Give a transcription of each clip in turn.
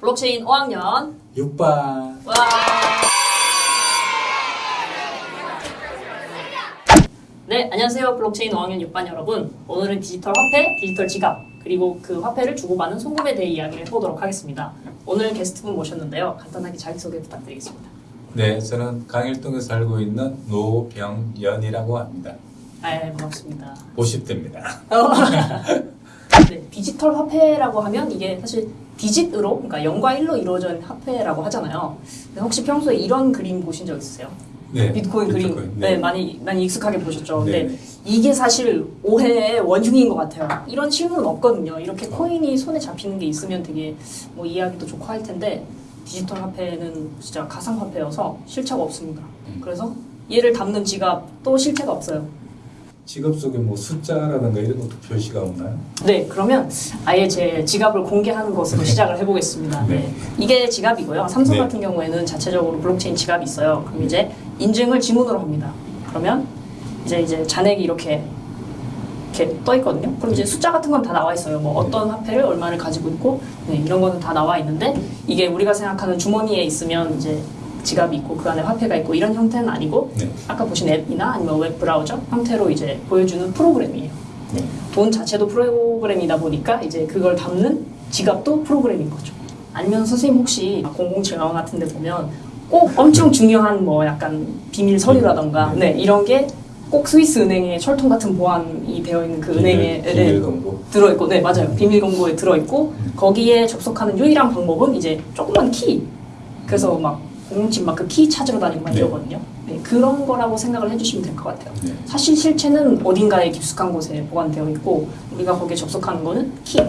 블록체인 5학년 6반 와. 네, 안녕하세요. 블록체인 5학년 6반 여러분. 오늘은 디지털 화폐, 디지털 지갑, 그리고 그 화폐를 주고받는 송금에 대해 이야기를 해보도록 하겠습니다. 오늘 게스트분 모셨는데요. 간단하게 자기소개 부탁드리겠습니다. 네 저는 강일동에 살고 있는 노병연이라고 합니다 아, 반갑습니다. 50대입니다 네, 디지털 화폐라고 하면 이게 사실 디짓으로, 그러니까 0과 1로 이루어져 있는 화폐라고 하잖아요. 혹시 평소에 이런 그림 보신 적 있으세요? 네 비트코인 그림 네. 네. 많이 많이 익숙하게 보셨죠. 네. 근데 이게 사실 오해의 원흉인 것 같아요. 이런 실물은 없거든요. 이렇게 코인이 손에 잡히는 게 있으면 되게 뭐 이해하기도 좋고 할 텐데 디지털 화폐는 진짜 가상 화폐여서 실체가 없습니다. 음. 그래서 얘를 담는 지갑도 실체가 없어요. 지갑 속에 뭐 숫자라든가 이런 것도 표시가 없나요? 네, 그러면 아예 제 지갑을 공개하는 것으로 시작을 해보겠습니다. 네. 네. 이게 지갑이고요. 삼성 네. 같은 경우에는 자체적으로 블록체인 지갑이 있어요. 그럼 이제 인증을 지문으로 합니다. 그러면 이제 이제 잔액이 이렇게 이렇게 떠 있거든요. 그럼 이제 숫자 같은 건 다 나와 있어요. 뭐 어떤 화폐를 얼마를 가지고 있고 네, 이런 거는 다 나와 있는데 이게 우리가 생각하는 주머니에 있으면 이제 지갑이 있고 그 안에 화폐가 있고 이런 형태는 아니고 네. 아까 보신 앱이나 아니면 웹 브라우저 형태로 이제 보여주는 프로그램이에요. 네. 돈 자체도 프로그램이다 보니까 이제 그걸 담는 지갑도 프로그램인 거죠. 아니면 선생님 혹시 007 영화 같은 데 보면 꼭 엄청 중요한 뭐 약간 비밀 서류라던가 네. 네, 이런 게 꼭 스위스 은행에 철통 같은 보안이 되어 있는 그 은행에 비밀, 네, 비밀 공고 들어 있고 네 맞아요 비밀 공고에 들어 있고 음. 거기에 접속하는 유일한 방법은 이제 조그만 키 그래서 막 공집 막그 키 찾으러 다니고 막 네. 이러거든요 네, 그런 거라고 생각을 해주시면 될 것 같아요 네. 사실 실체는 어딘가에 깊숙한 곳에 보관되어 있고 우리가 거기에 접속하는 거는 키. 네.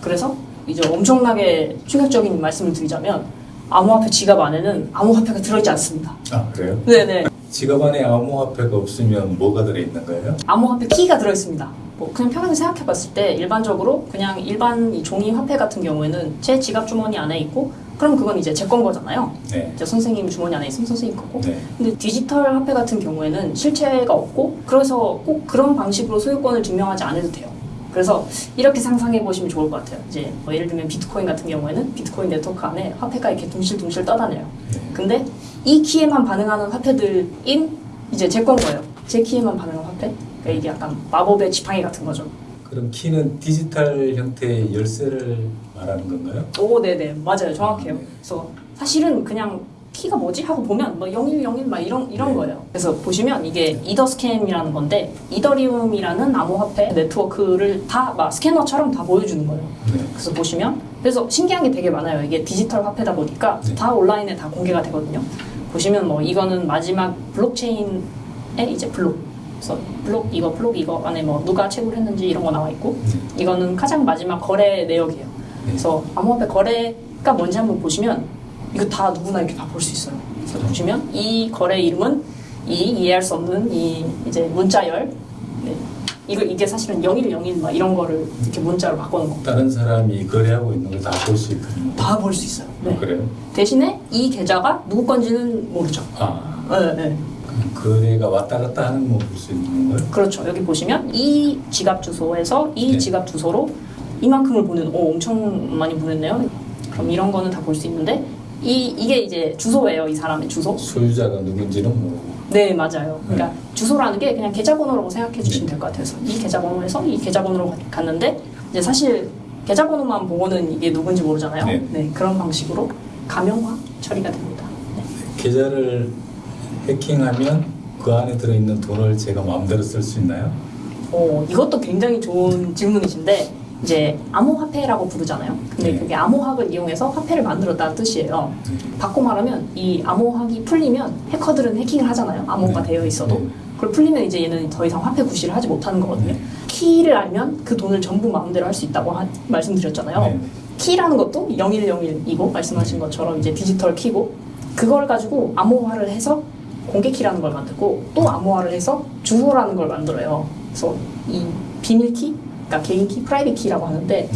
그래서 이제 엄청나게 충격적인 말씀을 드리자면 암호화폐 지갑 안에는 암호화폐가 들어있지 않습니다. 아 그래요? 네네. 지갑 안에 암호화폐가 없으면 뭐가 들어있는 거예요? 암호화폐 키가 들어있습니다. 뭐 그냥 평균 생각해봤을 때 일반적으로 그냥 일반 이 종이 화폐 같은 경우에는 제 지갑 주머니 안에 있고 그럼 그건 이제 제 건 거잖아요. 네. 이제 선생님 주머니 안에 있으면 선생님 거고 네. 근데 디지털 화폐 같은 경우에는 실체가 없고 그래서 꼭 그런 방식으로 소유권을 증명하지 않아도 돼요. 그래서 이렇게 상상해 보시면 좋을 것 같아요. 이제 뭐 예를 들면 비트코인 같은 경우에는 비트코인 네트워크 안에 화폐가 이렇게 둥실둥실 떠다녀요. 네. 근데 이 키에만 반응하는 화폐들인 이제 제 건 거예요. 제 키에만 반응하는 화폐. 그러니까 이게 약간 마법의 지팡이 같은 거죠. 그럼 키는 디지털 형태의 열쇠를 말하는 건가요? 오, 네네. 맞아요. 정확해요. 아, 네. 그래서 사실은 그냥 키가 뭐지? 하고 보면 뭐 0101 막 이런, 이런 네. 거예요. 그래서 보시면 이게 Etherscan이라는 건데 이더리움이라는 암호화폐 네트워크를 다 막 스캐너처럼 다 보여주는 거예요. 네. 그래서 보시면 그래서 신기한 게 되게 많아요. 이게 디지털 화폐다 보니까 네. 다 온라인에 다 공개가 되거든요. 보시면 뭐 이거는 마지막 블록체인의 이제 블록. 그래서 블록 이거 블록 이거 안에 뭐 누가 채굴 했는지 이런 거 나와 있고 네. 이거는 가장 마지막 거래 내역이에요. 그래서 암호화폐 거래가 뭔지 한번 보시면 이거 다 누구나 이렇게 다 볼 수 있어요. 그래서 보시면 이 거래 이름은 이 이해할 수 없는 이 이제 문자열. 네. 이거 이게 사실은 0101 막 이런 거를 이렇게 문자로 바꿔놓은 거. 다른 사람이 거래하고 있는 걸 다 볼 수 있거든요. 다 볼 수 있어요. 네. 그래요? 대신에 이 계좌가 누구 건지는 모르죠. 아 네, 네. 거래가 왔다 갔다 하는 거 볼 수 있는 거예요? 그렇죠. 여기 보시면 이 지갑 주소에서 이 네. 지갑 주소로 이만큼을 보낸, 오, 엄청 많이 보냈네요. 그럼 이런 거는 다 볼 수 있는데, 이, 이게 이제 주소예요. 이 사람의 주소. 소유자가 누군지는 모르고 네, 맞아요. 그러니까 주소라는 게 그냥 계좌번호라고 생각해 주시면 될 것 같아요. 그래서 이 계좌번호에서 이 계좌번호로 갔는데, 이제 사실 계좌번호만 보고는 이게 누군지 모르잖아요. 네. 네, 그런 방식으로 가명화 처리가 됩니다. 네. 계좌를 해킹하면 그 안에 들어있는 돈을 제가 마음대로 쓸 수 있나요? 어, 이것도 굉장히 좋은 질문이신데 이제 암호화폐라고 부르잖아요. 근데 네. 그게 암호학을 이용해서 화폐를 만들었다는 뜻이에요. 바꿔 말하면 이 암호학이 풀리면 해커들은 해킹을 하잖아요. 암호가 네. 되어 있어도. 네. 그걸 풀리면 이제 얘는 더 이상 화폐 구실을 하지 못하는 거거든요. 키를 알면 그 돈을 전부 마음대로 할 수 있다고 하- 말씀드렸잖아요. 네. 키라는 것도 0101이고 말씀하신 것처럼 이제 디지털 키고 그걸 가지고 암호화를 해서 공개 키라는 걸 만들고 또 암호화를 해서 주소라는 걸 만들어요. 그래서 이 비밀 키, 그러니까 개인 키, private key라고 하는데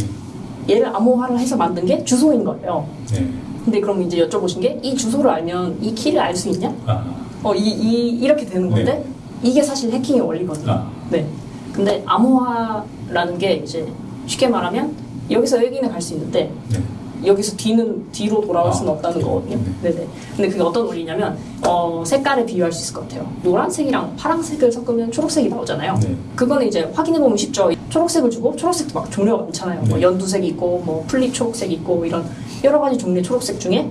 얘를 암호화를 해서 만든 게 주소인 거예요. 네. 근데 그럼 이제 여쭤보신 게 이 주소를 알면 이 키를 알 수 있냐? 아, 어, 이, 이, 이렇게 되는 건데 네. 이게 사실 해킹의 원리거든요. 아. 네. 근데 암호화라는 게 이제 쉽게 말하면 여기서 여기는 갈 수 있는데 네. 여기서 뒤는 뒤로 돌아올 수는 아, 없다는. 거거든요. 네네. 근데 그게 어떤 원리냐면 어, 색깔에 비유할 수 있을 것 같아요. 노란색이랑 파란색을 섞으면 초록색이 나오잖아요. 네. 그거는 이제 확인해 보면 쉽죠. 초록색을 주고 초록색도 막 종류가 많잖아요. 뭐 네. 연두색 있고 뭐 풀잎 초록색 있고 뭐 이런 여러 가지 종류의 초록색 중에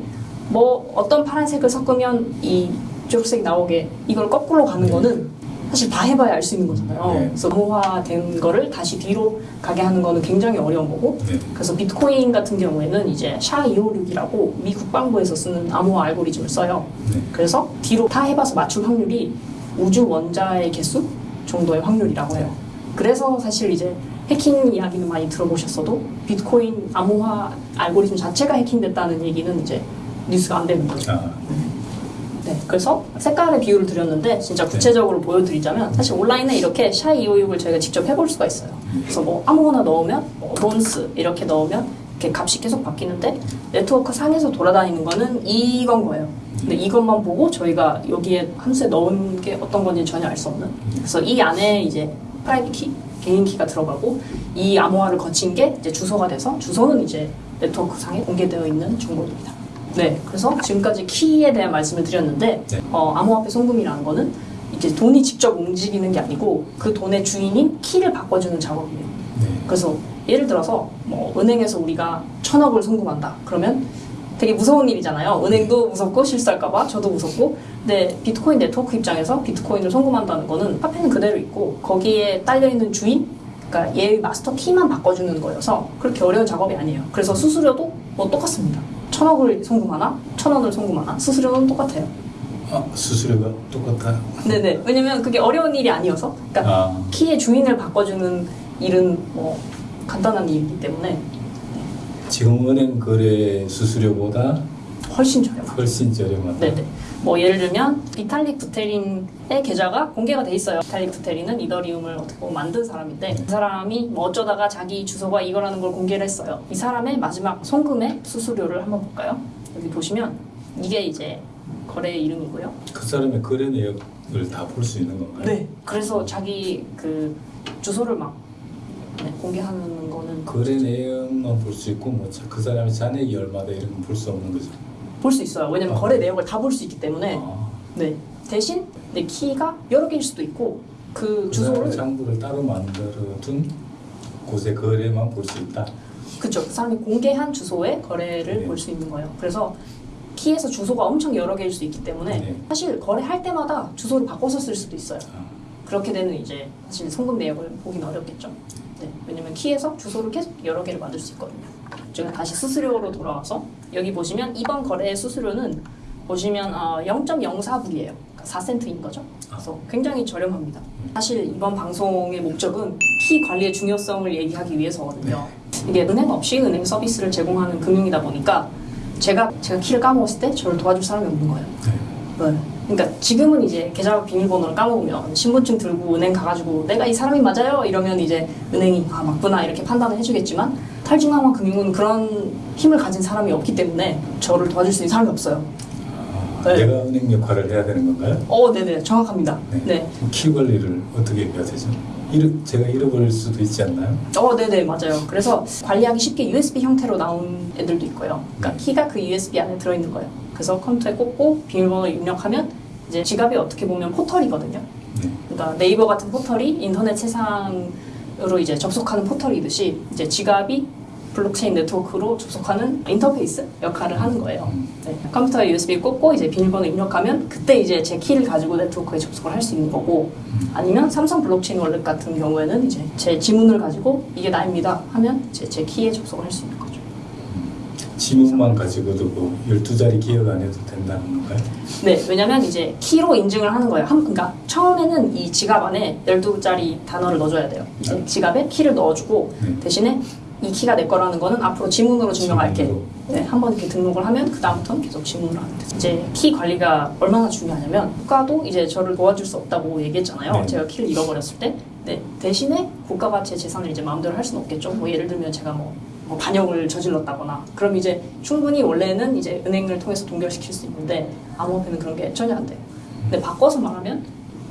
뭐 어떤 파란색을 섞으면 이 초록색이 나오게 이걸 거꾸로 가는 네. 거는 사실 다 해봐야 알 수 있는 거잖아요. 네. 그래서 암호화된 거를 다시 뒤로 가게 하는 거는 굉장히 어려운 거고 네. 그래서 비트코인 같은 경우에는 이제 SHA-256이라고 미 국방부에서 쓰는 암호화 알고리즘을 써요. 네. 그래서 뒤로 다 해봐서 맞출 확률이 우주 원자의 개수 정도의 확률이라고 해요. 그래서 사실 이제 해킹 이야기는 많이 들어보셨어도 비트코인 암호화 알고리즘 자체가 해킹됐다는 얘기는 이제 유추가 안 되는 거죠. 아, 네, 그래서 색깔의 비유를 드렸는데 진짜 구체적으로 보여드리자면 사실 온라인에 이렇게 SHA256을 저희가 직접 해볼 수가 있어요. 그래서 뭐 아무거나 넣으면 뭐 론스 이렇게 넣으면 이렇게 값이 계속 바뀌는데 네트워크 상에서 돌아다니는 거는 이건 거예요. 근데 이것만 보고 저희가 여기에 함수에 넣은 게 어떤 건지 전혀 알 수 없는. 그래서 이 안에 이제 private key, 개인 키가 들어가고 이 암호화를 거친 게 이제 주소가 돼서 주소는 이제 네트워크 상에 공개되어 있는 정보입니다. 네, 그래서 지금까지 키에 대한 말씀을 드렸는데 네. 어, 암호화폐 송금이라는 거는 이제 돈이 직접 움직이는 게 아니고 그 돈의 주인인 키를 바꿔주는 작업이에요. 네. 그래서 예를 들어서 뭐 은행에서 우리가 천억을 송금한다. 그러면 되게 무서운 일이잖아요. 은행도 무섭고 실수할까봐 저도 무섭고. 근데 비트코인 네트워크 입장에서 비트코인을 송금한다는 거는 화폐는 그대로 있고 거기에 딸려 있는 주인, 그러니까 얘의 마스터 키만 바꿔주는 거여서 그렇게 어려운 작업이 아니에요. 그래서 수수료도 뭐 똑같습니다. 천억을 송금하나, 천 원을 송금하나 수수료는 똑같아요. 아, 수수료가 똑같아요. 네네. 왜냐면 그게 어려운 일이 아니어서. 그러니까 아, 키의 주인을 바꿔주는 일은 뭐 간단한 일이기 때문에 지금 은행 거래 수수료보다 훨씬 저렴하죠. 훨씬 저렴하다. 네네. 뭐 예를 들면 비탈릭 부테린의 계좌가 공개가 돼 있어요. 비탈릭 부테린은 이더리움을 어떻게 보면 만든 사람인데 그 사람이 뭐 어쩌다가 자기 주소가 이거라는 걸 공개를 했어요. 이 사람의 마지막 송금의 수수료를 한번 볼까요? 여기 보시면 이게 이제 거래 이름이고요. 그 사람의 거래 내역을 다 볼 수 있는 건가요? 네. 그래서 자기 그 주소를 막 네, 공개하는 거는 거래 내역만 볼 수 있고 뭐 그 사람의 잔액이 얼마다 이런 건 볼 수 없는 거죠. 볼 수 있어요. 왜냐면 아. 거래 내역을 다 볼 수 있기 때문에 아, 네. 대신 내 키가 여러 개일 수도 있고 그그 사람의 주소를 장부를 따로 만들어 둔 곳의 거래만 볼 수 있다. 그쵸. 그 사람이 공개한 주소의 거래를 네. 볼수 있는 거예요. 그래서 키에서 주소가 엄청 여러 개일 수 있기 때문에 네. 사실 거래할 때마다 주소를 바꿔서 쓸 수도 있어요. 아, 그렇게 되는 이제 사실 송금 내역을 보기는 어렵겠죠. 네. 왜냐면 키에서 주소를 계속 여러 개를 만들 수 있거든요. 제가 다시 수수료로 돌아와서 여기 보시면 이번 거래의 수수료는 보시면 어, 0.04불이에요. 그러니까 4센트인 거죠. 그래서 굉장히 저렴합니다. 사실 이번 방송의 목적은 키 관리의 중요성을 얘기하기 위해서거든요. 이게 은행 없이 은행 서비스를 제공하는 금융이다 보니까 제가 제가 키를 까먹었을 때 저를 도와줄 사람이 없는 거예요. 네. 네. 그러니까 지금은 이제 계좌 비밀번호를 까먹으면 신분증 들고 은행 가가지고 내가 이 사람이 맞아요 이러면 이제 은행이 아 맞구나 이렇게 판단을 해주겠지만 탈중앙화 금융은 그런 힘을 가진 사람이 없기 때문에 저를 도와줄 수 있는 사람이 없어요. 아, 네. 내가 은행 역할을 해야 되는 건가요? 어, 네네 정확합니다. 네. 네. 키 관리를 어떻게 해야 되죠? 잃어, 제가 잃어버릴 수도 있지 않나요? 어, 네네, 맞아요. 그래서 관리하기 쉽게 USB 형태로 나온 애들도 있고요. 그러니까 네. 키가 그 USB 안에 들어있는 거예요. 그래서 컴퓨터에 꽂고 비밀번호 입력하면 이제 지갑이 어떻게 보면 포털이거든요. 네. 그러니까 네이버 같은 포털이 인터넷 세상으로 이제 접속하는 포털이듯이 이제 지갑이 블록체인 네트워크로 접속하는 인터페이스 역할을 하는 거예요. 음. 네. 컴퓨터에 USB 꽂고 이제 비밀번호 입력하면 그때 이제 제 키를 가지고 네트워크에 접속을 할 수 있는 거고 아니면 삼성 블록체인 wallet 같은 경우에는 이제 제 지문을 가지고 이게 나입니다 하면 제, 제 키에 접속을 할 수 있는 거죠. 지문만 가지고도 뭐 12자리 기억 안 해도 된다는 건가요? 네, 왜냐면 이제 키로 인증을 하는 거예요. 한, 그러니까 처음에는 이 지갑 안에 12자리 단어를 넣어줘야 돼요. 이제 네. 지갑에 키를 넣어주고 네. 대신에 이 키가 내 거라는 거는 앞으로 지문으로 증명할게. 네, 한 번 이렇게 등록을 하면 그 다음부터는 계속 지문으로 하면 돼요. 이제 키 관리가 얼마나 중요하냐면 국가도 이제 저를 도와줄 수 없다고 얘기했잖아요. 네. 제가 키를 잃어버렸을 때. 네, 대신에 국가가 제 재산을 이제 마음대로 할 수는 없겠죠. 뭐 예를 들면 제가 뭐, 뭐 반역을 저질렀다거나 그럼 이제 충분히 원래는 이제 은행을 통해서 동결시킬 수 있는데 암호화폐는 그런 게 전혀 안 돼요. 근데 바꿔서 말하면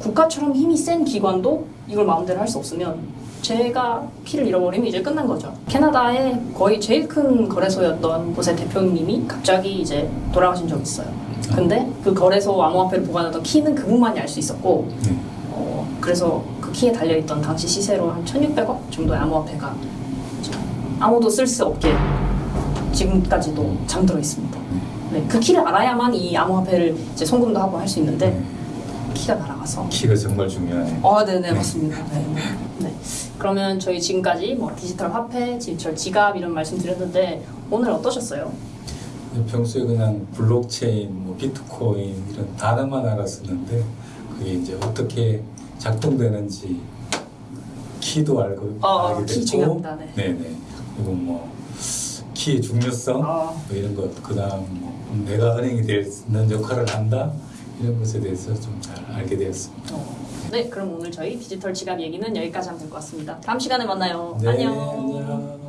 국가처럼 힘이 센 기관도 이걸 마음대로 할 수 없으면 제가 키를 잃어버리면 이제 끝난 거죠. 캐나다의 거의 제일 큰 거래소였던 곳의 대표님이 갑자기 이제 돌아가신 적이 있어요. 근데 그 거래소 암호화폐를 보관하던 키는 그분만이 알 수 있었고 네. 어, 그래서 그 키에 달려있던 당시 시세로 한 1600억 정도의 암호화폐가 아무도 쓸 수 없게 지금까지도 잠들어 있습니다. 네, 그 키를 알아야만 이 암호화폐를 이제 송금도 하고 할 수 있는데 네. 키가 날아가서 키가 정말 중요하네요. 아, 네네, 맞습니다. 네. 네. 그러면 저희 지금까지 뭐 디지털 화폐, 디지털 지갑 이런 말씀 드렸는데 오늘 어떠셨어요? 평소에 그냥 블록체인, 뭐 비트코인 이런 단어만 알았었는데 그게 이제 어떻게 작동되는지 키도 알고 어, 알게 키 됐고, 중요합니다. 네. 네네. 그리고 뭐 키의 중요성, 아. 뭐 이런 것, 그다음 뭐 내가 은행이 되는 역할을 한다 이런 것에 대해서 좀 잘 알게 되었습니다. 어. 네, 그럼 오늘 저희 디지털 지갑 얘기는 여기까지 하면 될 것 같습니다. 다음 시간에 만나요. 네, 안녕. 안녕.